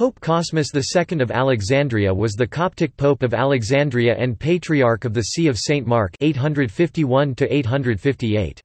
Pope Cosmas II of Alexandria was the Coptic Pope of Alexandria and Patriarch of the See of St. Mark 851 -858.